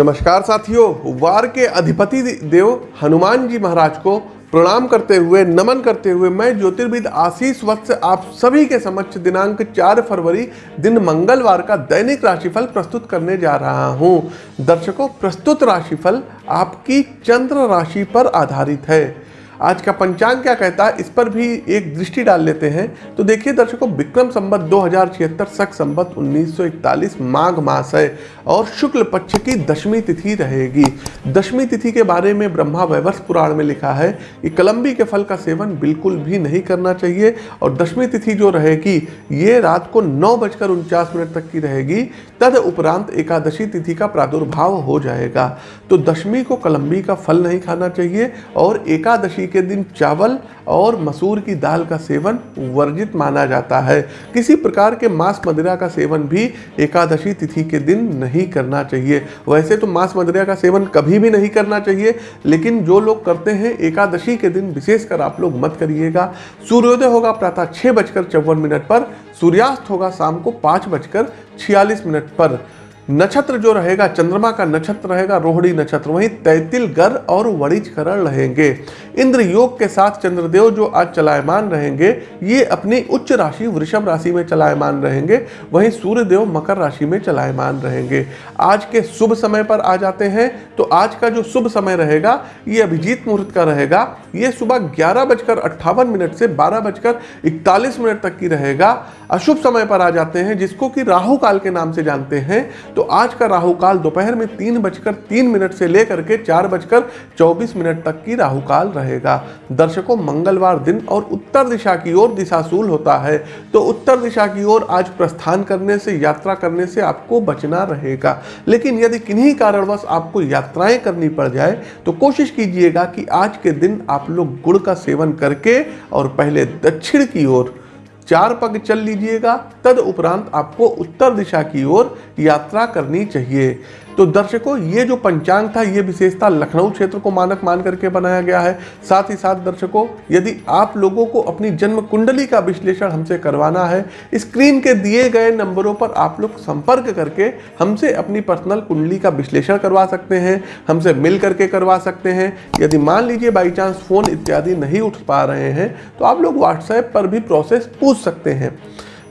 नमस्कार साथियों, वार के अधिपति देव हनुमान जी महाराज को प्रणाम करते हुए, नमन करते हुए मैं ज्योतिर्विद आशीष वत्स आप सभी के समक्ष दिनांक 4 फरवरी दिन मंगलवार का दैनिक राशिफल प्रस्तुत करने जा रहा हूँ। दर्शकों, प्रस्तुत राशिफल आपकी चंद्र राशि पर आधारित है। आज का पंचांग क्या कहता है? इस पर भी एक दृष्टि डाल लेते हैं। तो देखिए दर्शकों, विक्रम संबत दो हज़ार छिहत्तर, सख संबत 1941 माघ मास है और शुक्ल पक्ष की दशमी तिथि रहेगी। दशमी तिथि के बारे में ब्रह्मा वैवर्ष पुराण में लिखा है कि कलम्बी के फल का सेवन बिल्कुल भी नहीं करना चाहिए और दशमी तिथि जो रहेगी, ये रात को नौ बजकर उनचास मिनट तक की रहेगी। तद उपरांत एकादशी तिथि का प्रादुर्भाव हो जाएगा। तो दशमी को कलम्बी का फल नहीं खाना चाहिए और एकादशी के दिन चावल और मसूर की दाल का सेवन वर्जित माना जाता है। किसी प्रकार के मांस मदिरा का सेवन भी एकादशी तिथि के दिन नहीं करना चाहिए। वैसे तो मांस मदिरा का सेवन कभी भी नहीं करना चाहिए, लेकिन जो लोग करते हैं, एकादशी के दिन विशेषकर आप लोग मत करिएगा। सूर्योदय होगा प्रातः छः बजकर चौवन मिनट पर, सूर्यास्त होगा शाम को पाँच बजकर छियालीस मिनट पर। नक्षत्र जो रहेगा, चंद्रमा का नक्षत्र रहेगा, रोहिणी नक्षत्र, वहीं तैतिल गर और वणिज करण रहेंगे। इंद्र योग के साथ चंद्रदेव जो आज चलायमान रहेंगे, ये अपनी उच्च राशि वृषभ राशि में चलायमान रहेंगे, वहीं सूर्यदेव मकर राशि में चलायमान रहेंगे। आज के शुभ समय पर आ जाते हैं तो आज का जो शुभ समय रहेगा, ये अभिजीत मुहूर्त का रहेगा। ये सुबह ग्यारह बजकर अट्ठावन मिनट से बारह बजकर इकतालीस मिनट तक की रहेगा। अशुभ समय पर आ जाते हैं, जिसको कि राहु काल के नाम से जानते हैं। तो आज का राहु काल दोपहर में तीन बजकर तीन मिनट से लेकर के चार बजकर चौबीस मिनट तक की राहु काल रहेगा। दर्शकों, मंगलवार दिन और उत्तर दिशा की ओर दिशाशूल होता है। तो उत्तर दिशा की ओर आज प्रस्थान करने से, यात्रा करने से आपको बचना रहेगा। लेकिन यदि किन्हीं कारणवश आपको यात्राएँ करनी पड़ जाए तो कोशिश कीजिएगा कि आज के दिन आप लोग गुड़ का सेवन करके और पहले दक्षिण की ओर चार पग चल लीजिएगा, तद उपरांत आपको उत्तर दिशा की ओर यात्रा करनी चाहिए। तो दर्शकों, ये जो पंचांग था, ये विशेषता लखनऊ क्षेत्र को मानक मान करके बनाया गया है। साथ ही साथ दर्शकों, यदि आप लोगों को अपनी जन्म कुंडली का विश्लेषण हमसे करवाना है, स्क्रीन के दिए गए नंबरों पर आप लोग संपर्क करके हमसे अपनी पर्सनल कुंडली का विश्लेषण करवा सकते हैं, हमसे मिल करके करवा सकते हैं। यदि मान लीजिए बाई चांस फ़ोन इत्यादि नहीं उठ पा रहे हैं तो आप लोग व्हाट्सएप पर भी प्रोसेस पूछ सकते हैं।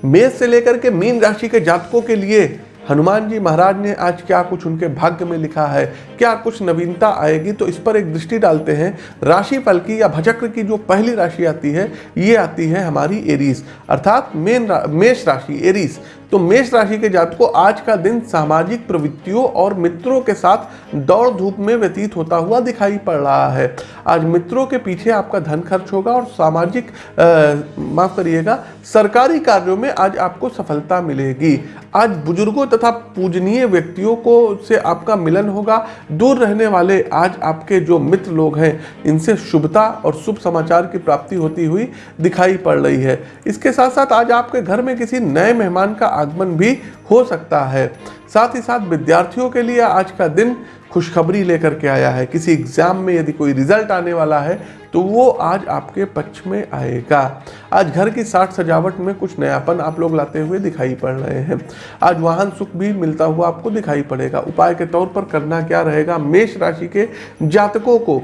मेष से लेकर के मीन राशि के जातकों के लिए हनुमान जी महाराज ने आज क्या कुछ उनके भाग्य में लिखा है? क्या कुछ नवीनता आएगी? तो इस पर एक दृष्टि डालते हैं। राशि फल की या भचक्र की जो पहली राशि आती है, ये आती है हमारी एरीस अर्थात मेन मेष राशि एरीस तो मेष राशि के जात को आज का दिन सामाजिक प्रवृत्तियों और मित्रों के साथ दौड़ धूप में व्यतीत होता हुआ दिखाई पड़ रहा है। आज मित्रों के पीछे आपका धन खर्च होगा और सामाजिक माफ़ करिएगा, सरकारी कार्यों में आज आपको सफलता मिलेगी। आज बुज़ुर्गों तथा पूजनीय व्यक्तियों को से आपका मिलन होगा। दूर रहने वाले आज आपके जो मित्र लोग हैं, इनसे शुभता और शुभ समाचार की प्राप्ति होती हुई दिखाई पड़ रही है। इसके साथ साथ आज आपके घर में किसी नए मेहमान का आगमन भी हो सकता है। साथ ही साथ विद्यार्थियों के लिए आज का दिन खुशखबरी लेकर के आया है। किसी एग्ज़ाम में यदि कोई रिज़ल्ट आने वाला है तो वो आज आपके पक्ष में आएगा। आज घर की साठ सजावट में कुछ नयापन आप लोग लाते हुए दिखाई पड़ रहे हैं। आज वाहन सुख भी मिलता हुआ आपको दिखाई पड़ेगा। उपाय के तौर पर करना क्या रहेगा? मेष राशि के जातकों को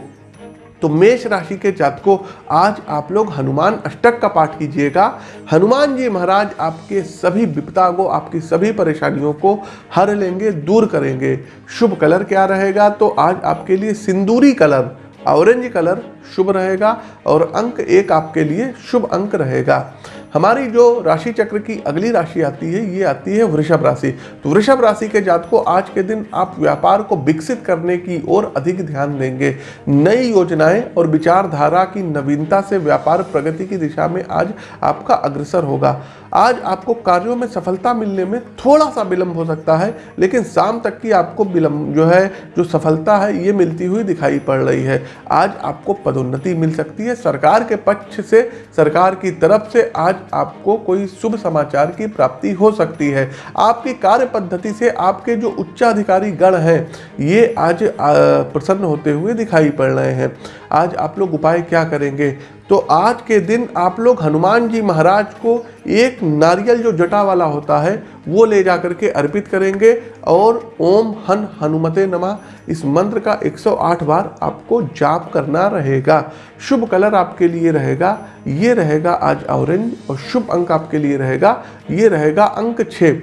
तो मेष राशि के जातकों, आज आप लोग हनुमान अष्टक का पाठ कीजिएगा। हनुमान जी महाराज आपके सभी विपदा को आपकी सभी परेशानियों को हर लेंगे, दूर करेंगे। शुभ कलर क्या रहेगा? तो आज आपके लिए सिंदूरी कलर, ऑरेंज कलर शुभ रहेगा और अंक एक आपके लिए शुभ अंक रहेगा। हमारी जो राशि चक्र की अगली राशि आती है, ये आती है वृषभ राशि। तो वृषभ राशि के जात को आज के दिन आप व्यापार को विकसित करने की ओर अधिक ध्यान देंगे। नई योजनाएँ और विचारधारा की नवीनता से व्यापार प्रगति की दिशा में आज आपका अग्रसर होगा। आज आपको कार्यों में सफलता मिलने में थोड़ा सा विलंब हो सकता है, लेकिन शाम तक की आपको विलंब जो है, जो सफलता है, ये मिलती हुई दिखाई पड़ रही है। आज आपको पदोन्नति मिल सकती है। सरकार के पक्ष से, सरकार की तरफ़ से आज आपको कोई शुभ समाचार की प्राप्ति हो सकती है। आपकी कार्य पद्धति से आपके जो उच्चाधिकारी गण हैं, ये आज प्रसन्न होते हुए दिखाई पड़ रहे हैं। आज आप लोग उपाय क्या करेंगे? तो आज के दिन आप लोग हनुमान जी महाराज को एक नारियल जो जटा वाला होता है, वो ले जा करके अर्पित करेंगे और ओम हन हनुमते नमा। इस मंत्र का 108 बार आपको जाप करना रहेगा। शुभ कलर आपके लिए रहेगा, ये रहेगा आज ऑरेंज और शुभ अंक आपके लिए रहेगा, ये रहेगा अंक छः।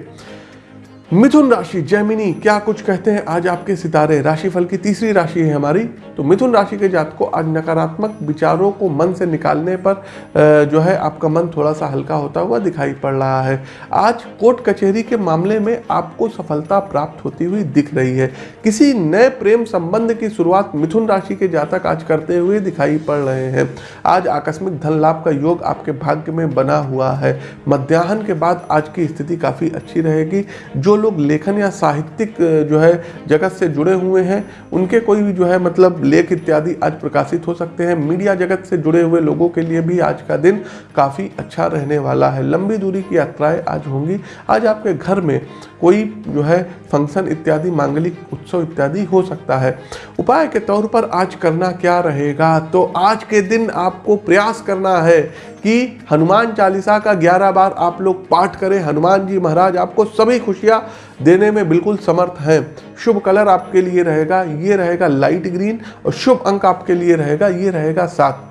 मिथुन राशि, जैमिनी, क्या कुछ कहते हैं? आज आपके सितारे, राशिफल की तीसरी राशि है हमारी। तो मिथुन राशि के जात को आज नकारात्मक विचारों को मन से निकालने पर जो है आपका मन थोड़ा सा हल्का होता हुआ दिखाई पड़ रहा है। आज कोर्ट कचहरी के मामले में आपको सफलता प्राप्त होती हुई दिख रही है। किसी नए प्रेम संबंध की शुरुआत मिथुन राशि के जातक आज करते हुए दिखाई पड़ रहे हैं। आज आकस्मिक धन लाभ का योग आपके भाग्य में बना हुआ है। मध्याह्न के बाद आज की स्थिति काफ़ी अच्छी रहेगी। जो लोग लेखन या साहित्यिक जो है, जगत से जुड़े हुए हैं, उनके कोई भी, जो है मतलब लेख इत्यादि आज प्रकाशित हो सकते हैं। मीडिया जगत से जुड़े हुए लोगों के लिए भी आज का दिन काफ़ी अच्छा रहने वाला है। लंबी दूरी की यात्राएँ आज होंगी। आज आपके घर में कोई, जो है, फ़ंक्शन इत्यादि, मांगलिक उत्सव इत्यादि हो सकता है। उपाय के तौर पर आज करना क्या रहेगा? तो आज के दिन आपको प्रयास करना है कि हनुमान चालीसा का 11 बार आप लोग पाठ करें। हनुमान जी महाराज आपको सभी खुशियाँ देने में बिल्कुल समर्थ हैं। शुभ कलर आपके लिए रहेगा, ये रहेगा लाइट ग्रीन और शुभ अंक आपके लिए रहेगा, ये रहेगा सात।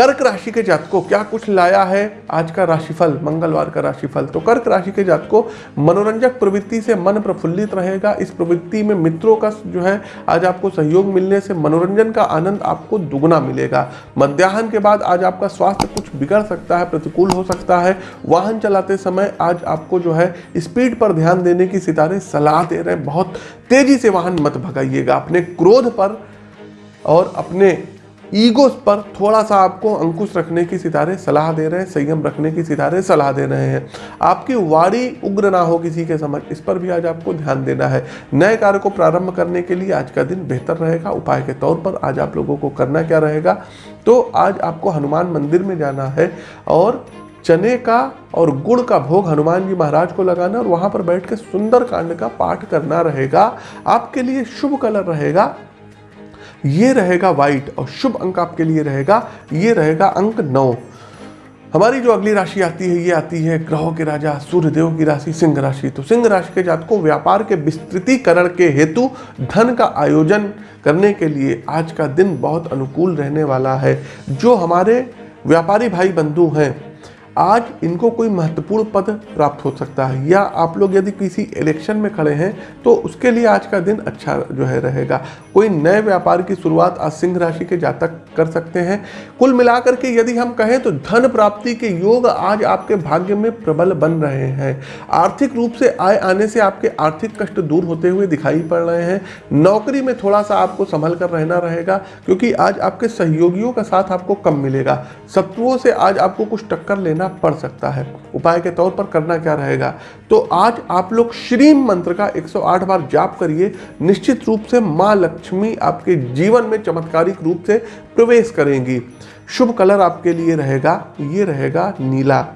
कर्क राशि के जात को क्या कुछ लाया है? आज का राशिफल, मंगलवार का राशिफल। तो कर्क राशि के जात को मनोरंजक प्रवृत्ति से मन प्रफुल्लित रहेगा। इस प्रवृत्ति में मित्रों का जो है, आज आपको सहयोग मिलने से मनोरंजन का आनंद आपको दुगना मिलेगा। मध्याह्न के बाद आज आपका स्वास्थ्य कुछ बिगड़ सकता है, प्रतिकूल हो सकता है। वाहन चलाते समय आज आपको जो है, स्पीड पर ध्यान देने की सितारे सलाह दे रहे हैं। बहुत तेज़ी से वाहन मत भगाइएगा। अपने क्रोध पर और अपने ईगो पर थोड़ा सा आपको अंकुश रखने की सितारे सलाह दे रहे हैं, संयम रखने की सितारे सलाह दे रहे हैं। आपकी वाड़ी उग्र ना हो किसी के समझ इस पर भी आज आपको ध्यान देना है। नए कार्य को प्रारंभ करने के लिए आज का दिन बेहतर रहेगा। उपाय के तौर पर आज आप लोगों को करना क्या रहेगा? तो आज आपको हनुमान मंदिर में जाना है और चने का और गुड़ का भोग हनुमान जी महाराज को लगाना और वहाँ पर बैठ के सुंदर कांड का पाठ करना रहेगा। आपके लिए शुभ कलर रहेगा। ये रहेगा वाइट और शुभ अंक आपके लिए रहेगा, ये रहेगा अंक नौ। हमारी जो अगली राशि आती है, ये आती है ग्रहों के राजा, सूर्यदेव की राशि, सिंह राशि। तो सिंह राशि के जात को व्यापार के विस्तृतीकरण के हेतु धन का आयोजन करने के लिए आज का दिन बहुत अनुकूल रहने वाला है। जो हमारे व्यापारी भाई बंधु हैं आज इनको कोई महत्वपूर्ण पद प्राप्त हो सकता है। या आप लोग यदि किसी इलेक्शन में खड़े हैं तो उसके लिए आज का दिन अच्छा जो है रहेगा। कोई नए व्यापार की शुरुआत आज सिंह राशि के जातक कर सकते हैं। कुल मिलाकर के यदि हम कहें तो धन प्राप्ति के योग आज आपके भाग्य में प्रबल बन रहे हैं। आर्थिक रूप से आय आने से आपके आर्थिक कष्ट दूर होते हुए दिखाई पड़ रहे हैं। नौकरी में थोड़ा सा आपको संभल कर रहना रहेगा, क्योंकि आज आपके सहयोगियों का साथ आपको कम मिलेगा। शत्रुओं से आज आपको कुछ टक्कर लेना पड़ सकता है। उपाय के तौर पर करना क्या रहेगा? तो आज आप लोग श्री मंत्र का 108 बार जाप करिए। निश्चित रूप से माँ लक्ष्मी आपके जीवन में चमत्कारिक रूप से प्रवेश करेंगी। शुभ कलर आपके लिए रहेगा, ये रहेगा नीला।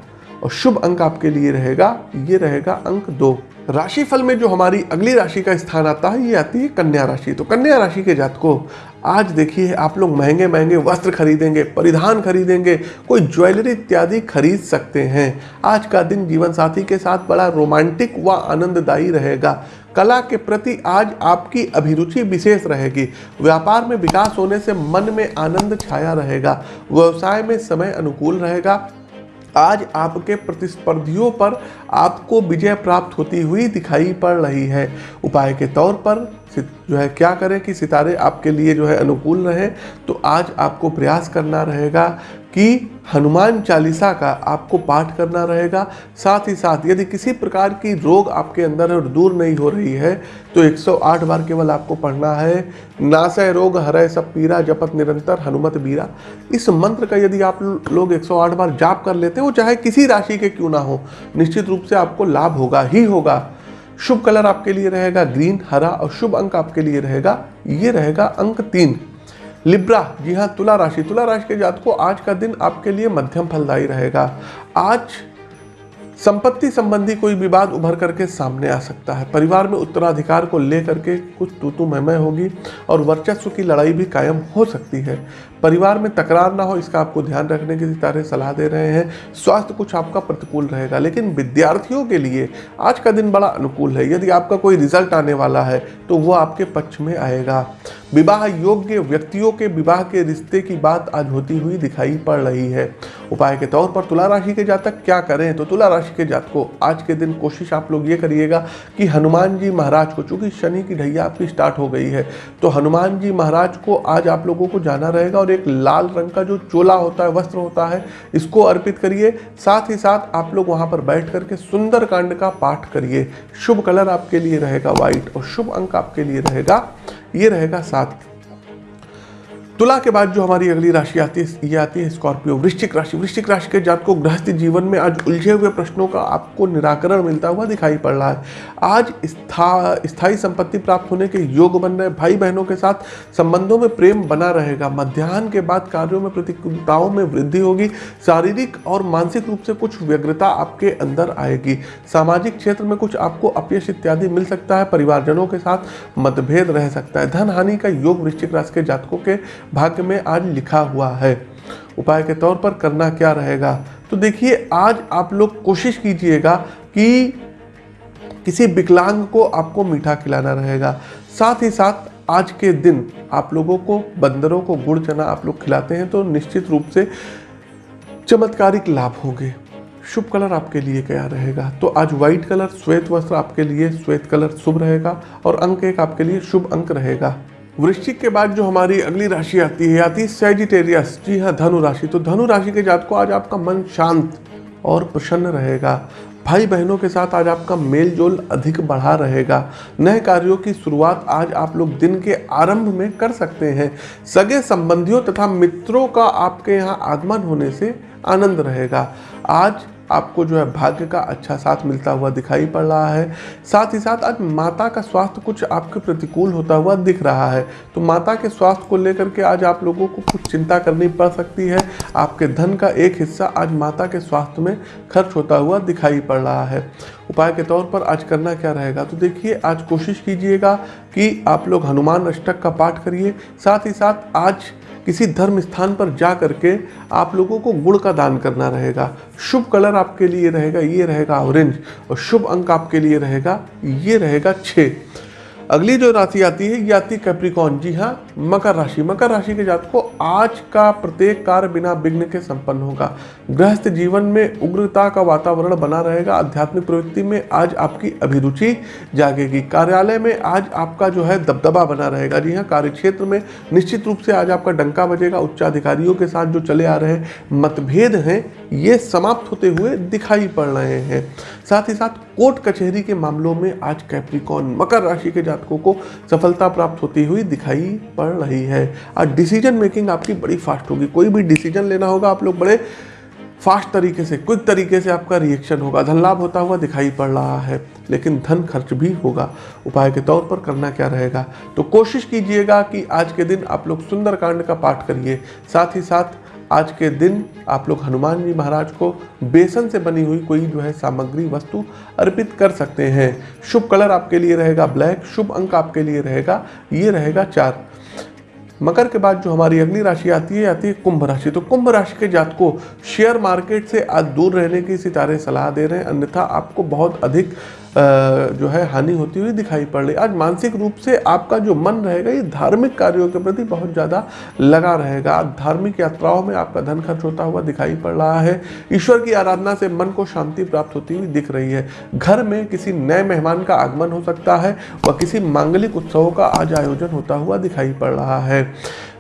और शुभ अंक आपके लिए रहेगा, ये रहेगा अंक दो। राशि फल में जो हमारी अगली राशि का स्थान आता है, ये आती है कन्या राशि। तो कन्या राशि के जात को आज देखिए आप लोग महँगे महँगे वस्त्र खरीदेंगे, परिधान खरीदेंगे, कोई ज्वेलरी इत्यादि खरीद सकते हैं। आज का दिन जीवन साथी के साथ बड़ा रोमांटिक व आनंददायी रहेगा। कला के प्रति आज आपकी अभिरुचि विशेष रहेगी। व्यापार में विकास होने से मन में आनंद छाया रहेगा। व्यवसाय में समय अनुकूल रहेगा। आज आपके प्रतिस्पर्धियों पर आपको विजय प्राप्त होती हुई दिखाई पड़ रही है। उपाय के तौर पर जो है, क्या करें कि सितारे आपके लिए जो है अनुकूल रहे तो आज आपको प्रयास करना रहेगा कि हनुमान चालीसा का आपको पाठ करना रहेगा। साथ ही साथ यदि किसी प्रकार की रोग आपके अंदर है और दूर नहीं हो रही है तो 108 बार केवल आपको पढ़ना है। नासय रोग, हरय सब पीरा, जपत निरंतर हनुमत बीरा। इस मंत्र का यदि आप लोग 108 बार जाप कर लेते हैं, चाहे किसी राशि के क्यों ना हो, निश्चित रूप से आपको लाभ होगा ही होगा। शुभ कलर आपके लिए रहेगा ग्रीन, हरा और शुभ अंक आपके लिए रहेगा। ये रहेगा अंक तीन। लिब्रा, जी हाँ तुला राशि। तुला राशि के जात को आज का दिन आपके लिए मध्यम फलदायी रहेगा। आज संपत्ति संबंधी कोई विवाद उभर करके सामने आ सकता है। परिवार में उत्तराधिकार को लेकर के कुछ तू तू मैं होगी और वर्चस्व की लड़ाई भी कायम हो सकती है। परिवार में तकरार ना हो, इसका आपको ध्यान रखने की सितारे सलाह दे रहे हैं। स्वास्थ्य कुछ आपका प्रतिकूल रहेगा, लेकिन विद्यार्थियों के लिए आज का दिन बड़ा अनुकूल है। यदि आपका कोई रिज़ल्ट आने वाला है तो वो आपके पक्ष में आएगा। विवाह योग्य व्यक्तियों के विवाह के रिश्ते की बात आज होती हुई दिखाई पड़ रही है। उपाय के तौर पर तुला राशि के जातक क्या करें? तो तुला राशि के जात को आज के दिन कोशिश आप लोग ये करिएगा कि हनुमान जी महाराज को, चूँकि शनि की ढैया आपकी स्टार्ट हो गई है तो हनुमान जी महाराज को आज आप लोगों को जाना रहेगा और एक लाल रंग का जो चोला होता है, वस्त्र होता है, इसको अर्पित करिए। साथ ही साथ आप लोग वहाँ पर बैठ करके सुंदर कांड का पाठ करिए। शुभ कलर आपके लिए रहेगा व्हाइट और शुभ अंक आपके लिए रहेगा ये रहेगा सात तुला के बाद जो हमारी अगली राशि आती है, ये आती है स्कॉर्पियो। वृश्चिक राशि। वृश्चिक राशि के जात को गृहस्थ जीवन में आज उलझे हुए प्रश्नों का आपको निराकरण मिलता हुआ दिखाई पड़ रहा है। आज स्था, स्थायी संपत्ति प्राप्त होने के योग बन रहे भाई बहनों के साथ संबंधों में प्रेम बना रहेगा। मध्याह्न के बाद कार्यों में प्रतिकूलताओं में वृद्धि होगी। शारीरिक और मानसिक रूप से कुछ व्यग्रता आपके अंदर आएगी। सामाजिक क्षेत्र में कुछ आपको अपयश इत्यादि मिल सकता है। परिवारजनों के साथ मतभेद रह सकता है। धन हानि का योग वृश्चिक राशि के जातकों के भाग्य में आज लिखा हुआ है। उपाय के तौर पर करना क्या रहेगा? तो देखिए, आज आप लोग कोशिश कीजिएगा कि किसी विकलांग को आपको मीठा खिलाना रहेगा। साथ ही साथ आज के दिन आप लोगों को बंदरों को गुड़ चना आप लोग खिलाते हैं तो निश्चित रूप से चमत्कारिक लाभ होंगे। शुभ कलर आपके लिए क्या रहेगा? तो आज व्हाइट कलर, श्वेत वस्त्र आपके लिए, श्वेत कलर शुभ रहेगा और अंक एक आपके लिए शुभ अंक रहेगा। वृश्चिक के बाद जो हमारी अगली राशि आती है आती है सेजिटेरियस जी हाँ धनु राशि। तो धनु राशि के जात को आज आपका मन शांत और प्रसन्न रहेगा। भाई बहनों के साथ आज आपका मेल जोल अधिक बढ़ा रहेगा। नए कार्यों की शुरुआत आज आप लोग दिन के आरंभ में कर सकते हैं। सगे संबंधियों तथा मित्रों का आपके यहाँ आगमन होने से आनंद रहेगा। आज आपको जो है भाग्य का अच्छा साथ मिलता हुआ दिखाई पड़ रहा है। साथ ही साथ आज माता का स्वास्थ्य कुछ आपके प्रतिकूल होता हुआ दिख रहा है। तो माता के स्वास्थ्य को लेकर के आज आप लोगों को कुछ चिंता करनी पड़ सकती है। आपके धन का एक हिस्सा आज माता के स्वास्थ्य में खर्च होता हुआ दिखाई पड़ रहा है। उपाय के तौर पर आज करना क्या रहेगा? तो देखिए, आज कोशिश कीजिएगा कि आप लोग हनुमान अष्टक का पाठ करिए। साथ ही साथ आज किसी धर्म स्थान पर जा करके आप लोगों को गुड़ का दान करना रहेगा। शुभ कलर आपके लिए रहेगा, ये रहेगा ऑरेंज और शुभ अंक आपके लिए रहेगा, ये रहेगा छः अगली जो राशि आती है, ये आती है कैप्रिकॉन जी हाँ मकर राशि। मकर राशि के जात को आज का प्रत्येक कार्य बिना विघ्न के संपन्न होगा। गृहस्थ जीवन में उग्रता का वातावरण बना रहेगा। आध्यात्मिक प्रवृत्ति में आज आपकी अभिरुचि जागेगी। कार्यालय में आज आपका जो है दबदबा बना रहेगा। जी हाँ कार्य क्षेत्र में निश्चित रूप से आज आपका डंका बजेगा। उच्चाधिकारियों के साथ जो चले आ रहे मतभेद हैं, ये समाप्त होते हुए दिखाई पड़ रहे हैं। साथ ही साथ कोर्ट कचहरी के मामलों में आज कैप्रिकॉन मकर राशि के जातकों को सफलता प्राप्त होती हुई दिखाई पड़ रही है। आज डिसीज़न मेकिंग आपकी बड़ी फास्ट होगी। कोई भी डिसीज़न लेना होगा आप लोग बड़े फास्ट तरीके से क्विक तरीके से आपका रिएक्शन होगा। धन लाभ होता हुआ दिखाई पड़ रहा है, लेकिन धन खर्च भी होगा। उपाय के तौर पर करना क्या रहेगा? तो कोशिश कीजिएगा कि आज के दिन आप लोग सुंदरकांड का पाठ करिए। साथ ही साथ आज के दिन आप लोग हनुमान जी महाराज को बेसन से बनी हुई कोई जो है सामग्री, वस्तु अर्पित कर सकते हैं। शुभ कलर आपके लिए रहेगा, ब्लैक शुभ अंक आपके लिए रहेगा, ये रहेगा चार। मकर के बाद जो हमारी अगली राशि आती है आती है कुंभ राशि। तो कुंभ राशि के जात को शेयर मार्केट से आज दूर रहने की सितारे सलाह दे रहे हैं। अन्यथा आपको बहुत अधिक जो है हानि होती हुई दिखाई पड़ रही। आज मानसिक रूप से आपका जो मन रहेगा, ये धार्मिक कार्यों के प्रति बहुत ज़्यादा लगा रहेगा। आज धार्मिक यात्राओं में आपका धन खर्च होता हुआ दिखाई पड़ रहा है। ईश्वर की आराधना से मन को शांति प्राप्त होती हुई दिख रही है। घर में किसी नए मेहमान का आगमन हो सकता है व किसी मांगलिक उत्सवों का आज आयोजन होता हुआ दिखाई पड़ रहा है।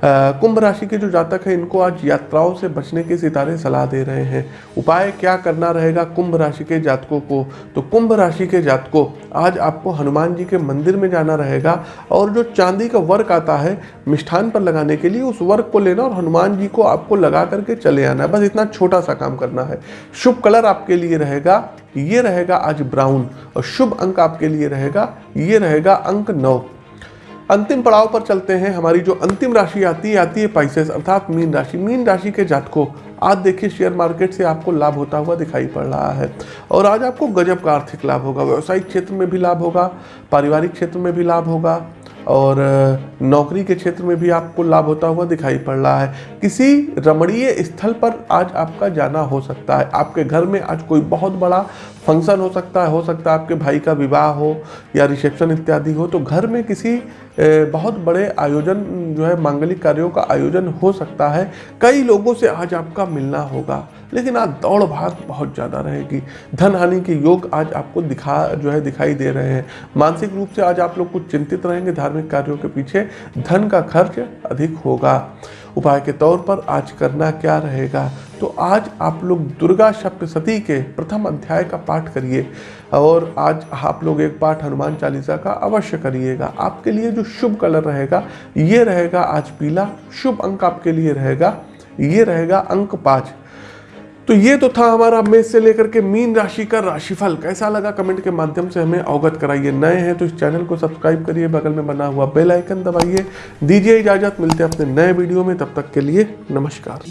कुंभ राशि के जो जातक हैं, इनको आज यात्राओं से बचने के सितारे सलाह दे रहे हैं। उपाय क्या करना रहेगा कुंभ राशि के जातकों को? तो कुंभ राशि के जातकों, आज आपको हनुमान जी के मंदिर में जाना रहेगा और जो चांदी का वर्क आता है, मिष्ठान पर लगाने के लिए उस वर्क को लेना और हनुमान जी को आपको लगा करके चले आना। बस इतना छोटा सा काम करना है। शुभ कलर आपके लिए रहेगा, ये रहेगा आज ब्राउन और शुभ अंक आपके लिए रहेगा, ये रहेगा अंक नौ। अंतिम पड़ाव पर चलते हैं। हमारी जो अंतिम राशि आती है आती है पाइसेस अर्थात मीन राशि। मीन राशि के जातकों, आज देखिए शेयर मार्केट से आपको लाभ होता हुआ दिखाई पड़ रहा है। और आज आपको गजब का आर्थिक लाभ होगा, व्यवसायिक क्षेत्र में भी लाभ होगा, पारिवारिक क्षेत्र में भी लाभ होगा। और नौकरी के क्षेत्र में भी आपको लाभ होता हुआ दिखाई पड़ रहा है। किसी रमणीय स्थल पर आज आपका जाना हो सकता है। आपके घर में आज कोई बहुत बड़ा फ़ंक्शन हो सकता है, हो सकता है आपके भाई का विवाह हो या रिसेप्शन इत्यादि हो तो घर में किसी बहुत बड़े आयोजन, जो है, मांगलिक कार्यों का आयोजन हो सकता है। कई लोगों से आज आपका मिलना होगा। लेकिन आज दौड़ भाग बहुत ज़्यादा रहेगी। धन हानि के योग आज आपको दिखा, जो है, दिखाई दे रहे हैं। मानसिक रूप से आज आप लोग कुछ चिंतित रहेंगे, धार्मिक कार्यों के पीछे धन का खर्च अधिक होगा। उपाय के तौर पर आज करना क्या रहेगा? तो आज आप लोग दुर्गा सप्तशती के प्रथम अध्याय का पाठ करिए और आज आप लोग एक पाठ हनुमान चालीसा का अवश्य करिएगा। आपके लिए जो शुभ कलर रहेगा, ये रहेगा आज पीला। शुभ अंक आपके लिए रहेगा, ये रहेगा अंक पाँच। तो ये तो था हमारा मेष से लेकर के मीन राशि का राशिफल। कैसा लगा कमेंट के माध्यम से हमें अवगत कराइए। नए हैं तो इस चैनल को सब्सक्राइब करिए, बगल में बना हुआ बेल आइकन दबाइए। दीजिए इजाज़त, मिलते हैं अपने नए वीडियो में। तब तक के लिए नमस्कार।